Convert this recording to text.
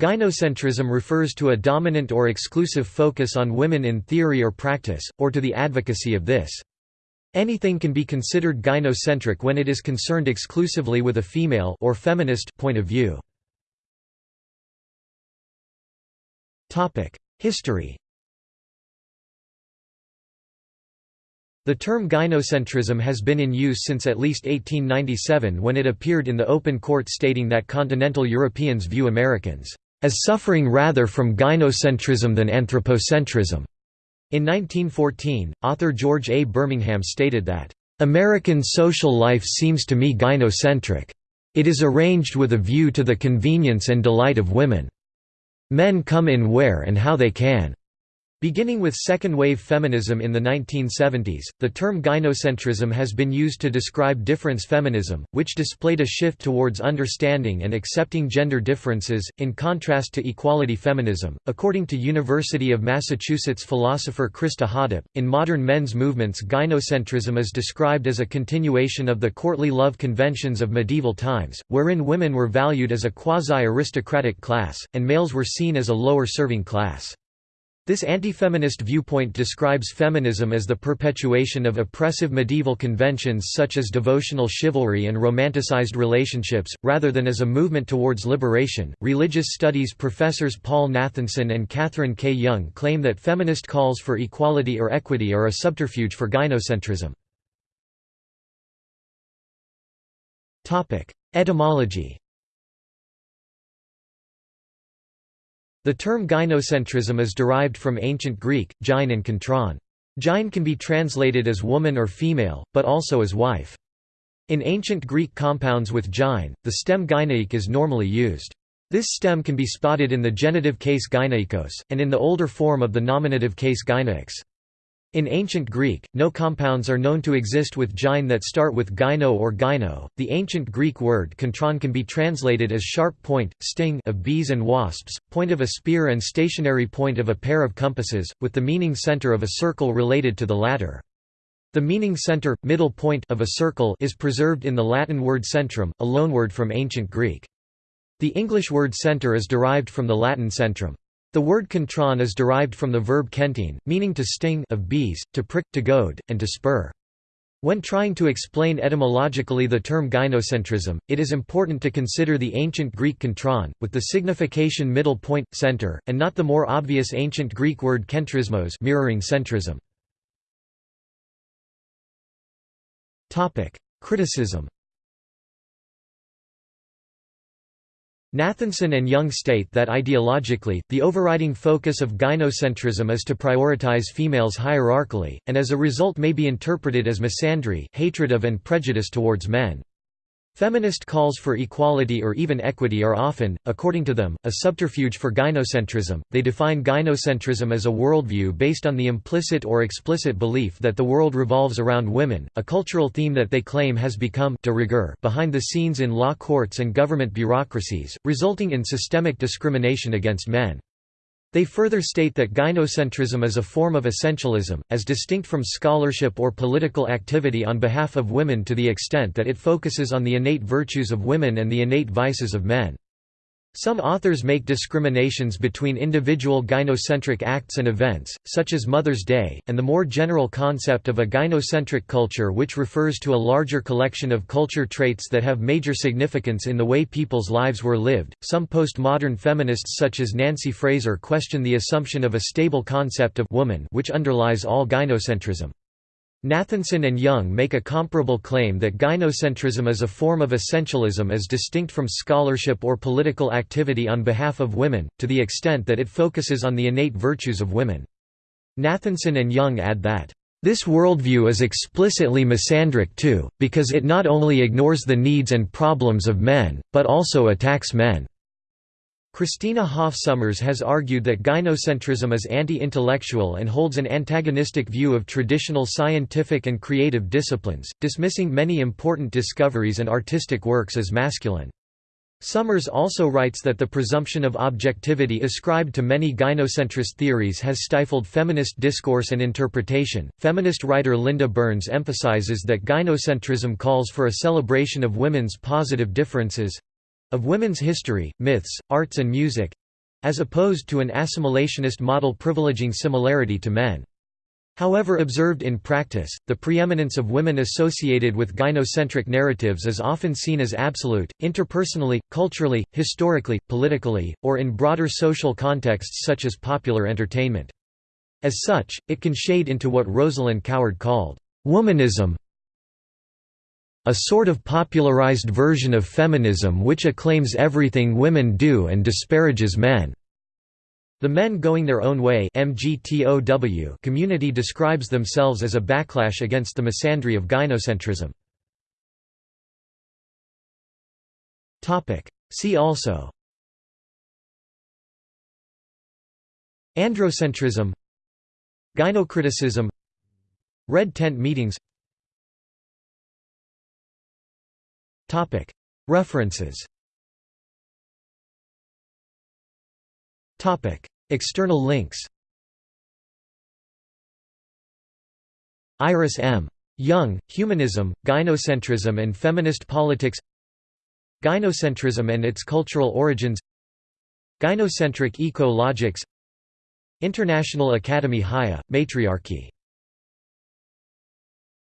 Gynocentrism refers to a dominant or exclusive focus on women in theory or practice, or to the advocacy of this. Anything can be considered gynocentric when it is concerned exclusively with a female or feminist point of view. History The term gynocentrism has been in use since at least 1897 when it appeared in the Open Court stating that continental Europeans view Americans as suffering rather from gynocentrism than anthropocentrism. In 1914, author George A. Birmingham stated that, "...American social life seems to me gynocentric. It is arranged with a view to the convenience and delight of women. Men come in where and how they can. Beginning with second-wave feminism in the 1970s, the term gynocentrism has been used to describe difference feminism, which displayed a shift towards understanding and accepting gender differences, in contrast to equality feminism. According to University of Massachusetts philosopher Krista Hoddip, in modern men's movements gynocentrism is described as a continuation of the courtly love conventions of medieval times, wherein women were valued as a quasi-aristocratic class, and males were seen as a lower serving class. This anti-feminist viewpoint describes feminism as the perpetuation of oppressive medieval conventions such as devotional chivalry and romanticized relationships, rather than as a movement towards liberation. Religious studies professors Paul Nathanson and Katherine K. Young claim that feminist calls for equality or equity are a subterfuge for gynocentrism. Etymology The term gynocentrism is derived from ancient Greek, gyne and kontron. Gyne can be translated as woman or female, but also as wife. In ancient Greek compounds with gyne, the stem gyneik is normally used. This stem can be spotted in the genitive case gyneikos, and in the older form of the nominative case gyneiks. In ancient Greek, no compounds are known to exist with gyne that start with gyno or gyno. The ancient Greek word kontron can be translated as sharp point, sting of bees and wasps, point of a spear and stationary point of a pair of compasses, with the meaning center of a circle related to the latter. The meaning center, middle point of a circle is preserved in the Latin word centrum, a loanword from ancient Greek. The English word center is derived from the Latin centrum. The word kontron is derived from the verb kentine, meaning to sting of bees, to prick, to goad, and to spur. When trying to explain etymologically the term gynocentrism, it is important to consider the ancient Greek kontron, with the signification middle point, center, and not the more obvious ancient Greek word kentrismos mirroring centrism. Criticism Nathanson and Young state that ideologically, the overriding focus of gynocentrism is to prioritize females hierarchically, and as a result may be interpreted as misandry hatred of and prejudice towards men. Feminist calls for equality or even equity are often, according to them, a subterfuge for gynocentrism. They define gynocentrism as a worldview based on the implicit or explicit belief that the world revolves around women, a cultural theme that they claim has become de rigueur behind the scenes in law courts and government bureaucracies, resulting in systemic discrimination against men. They further state that gynocentrism is a form of essentialism, as distinct from scholarship or political activity on behalf of women to the extent that it focuses on the innate virtues of women and the innate vices of men. Some authors make discriminations between individual gynocentric acts and events, such as Mother's Day, and the more general concept of a gynocentric culture which refers to a larger collection of culture traits that have major significance in the way people's lives were lived. Some postmodern feminists such as Nancy Fraser question the assumption of a stable concept of woman which underlies all gynocentrism. Nathanson and Young make a comparable claim that gynocentrism is a form of essentialism as distinct from scholarship or political activity on behalf of women, to the extent that it focuses on the innate virtues of women. Nathanson and Young add that, "...this worldview is explicitly misandric too, because it not only ignores the needs and problems of men, but also attacks men." Christina Hoff Sommers has argued that gynocentrism is anti-intellectual and holds an antagonistic view of traditional scientific and creative disciplines, dismissing many important discoveries and artistic works as masculine. Sommers also writes that the presumption of objectivity ascribed to many gynocentrist theories has stifled feminist discourse and interpretation. Feminist writer Linda Burns emphasizes that gynocentrism calls for a celebration of women's positive differences of women's history, myths, arts and music as opposed to an assimilationist model privileging similarity to men. However observed in practice, the preeminence of women associated with gynocentric narratives is often seen as absolute, interpersonally, culturally, historically, politically, or in broader social contexts such as popular entertainment. As such, it can shade into what Rosalind Coward called, "...womanism a sort of popularized version of feminism which acclaims everything women do and disparages men." The Men Going Their Own Way community describes themselves as a backlash against the misandry of gynocentrism. See also. Androcentrism. Gynocriticism. Red tent meetings References. External links. Iris M. Young, Humanism, Gynocentrism and Feminist Politics. Gynocentrism and its Cultural Origins. Gynocentric Eco-Logics. International Academy Haia, Matriarchy